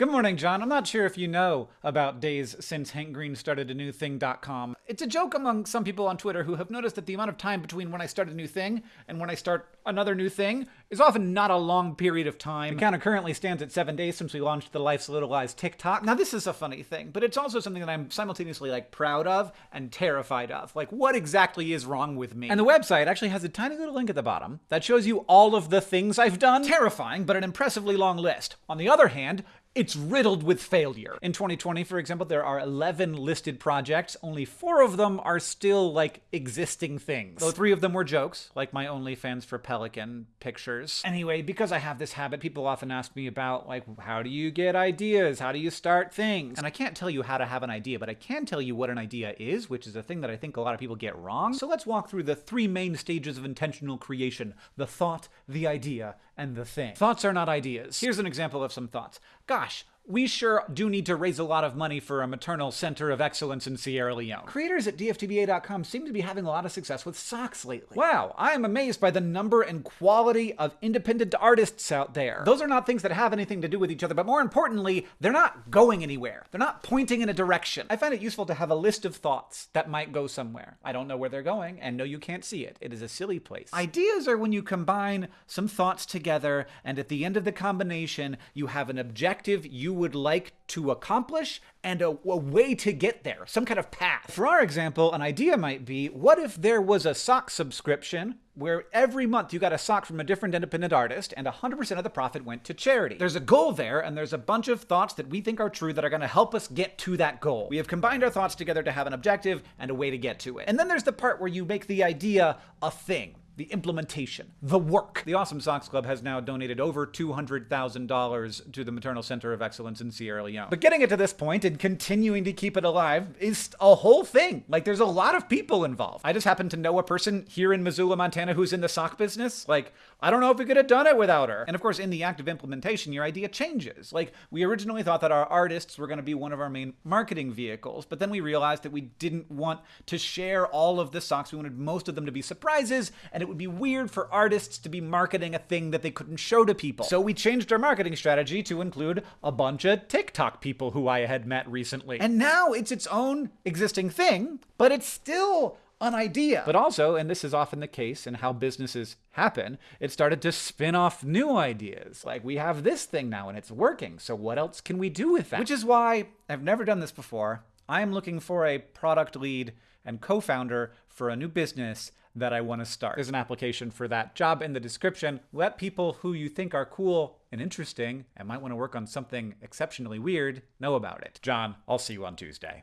Good morning, John. I'm not sure if you know about days since Hank Green started a new thing.com. It's a joke among some people on Twitter who have noticed that the amount of time between when I start a new thing and when I start another new thing is often not a long period of time. The counter currently stands at seven days since we launched the Life's Little Lies TikTok. Now, this is a funny thing, but it's also something that I'm simultaneously like proud of and terrified of. Like, what exactly is wrong with me? And the website actually has a tiny little link at the bottom that shows you all of the things I've done. Terrifying, but an impressively long list. On the other hand, it's riddled with failure. In 2020, for example, there are 11 listed projects. Only four of them are still like existing things. Though three of them were jokes, like my OnlyFans for Pelican pictures. Anyway, because I have this habit, people often ask me about like, how do you get ideas? How do you start things? And I can't tell you how to have an idea, but I can tell you what an idea is, which is a thing that I think a lot of people get wrong. So let's walk through the three main stages of intentional creation. The thought, the idea, and the thing. Thoughts are not ideas. Here's an example of some thoughts. Gosh, we sure do need to raise a lot of money for a maternal center of excellence in Sierra Leone. Creators at DFTBA.com seem to be having a lot of success with socks lately. Wow, I am amazed by the number and quality of independent artists out there. Those are not things that have anything to do with each other, but more importantly, they're not going anywhere. They're not pointing in a direction. I find it useful to have a list of thoughts that might go somewhere. I don't know where they're going, and no, you can't see it. It is a silly place. Ideas are when you combine some thoughts together, and at the end of the combination, you have an objective you would like to accomplish and a, a, way to get there, some kind of path. For our example, an idea might be what if there was a sock subscription where every month you got a sock from a different independent artist and 100% of the profit went to charity? There's a goal there, and there's a bunch of thoughts that we think are true that are going to help us get to that goal. We have combined our thoughts together to have an objective and a way to get to it. And then there's the part where you make the idea a thing the implementation, the work. The Awesome Socks Club has now donated over $200,000 to the Maternal Center of Excellence in Sierra Leone. But getting it to this point and continuing to keep it alive is a whole thing. Like, there's a lot of people involved. I just happen to know a person here in Missoula, Montana, who's in the sock business. Like, I don't know if we could have done it without her. And of course, in the act of implementation, your idea changes. Like, we originally thought that our artists were going to be one of our main marketing vehicles, but then we realized that we didn't want to share all of the socks. We wanted most of them to be surprises, and it would be weird for artists to be marketing a thing that they couldn't show to people. So we changed our marketing strategy to include a bunch of TikTok people who I had met recently. And now it's its own existing thing, but it's still an idea. But also, and this is often the case in how businesses happen, it started to spin off new ideas. Like, we have this thing now and it's working, so what else can we do with that? Which is why I've never done this before. I am looking for a product lead and co founder for a new business that I want to start. There's an application for that job in the description. Let people who you think are cool and interesting and might want to work on something exceptionally weird know about it. John, I'll see you on Tuesday.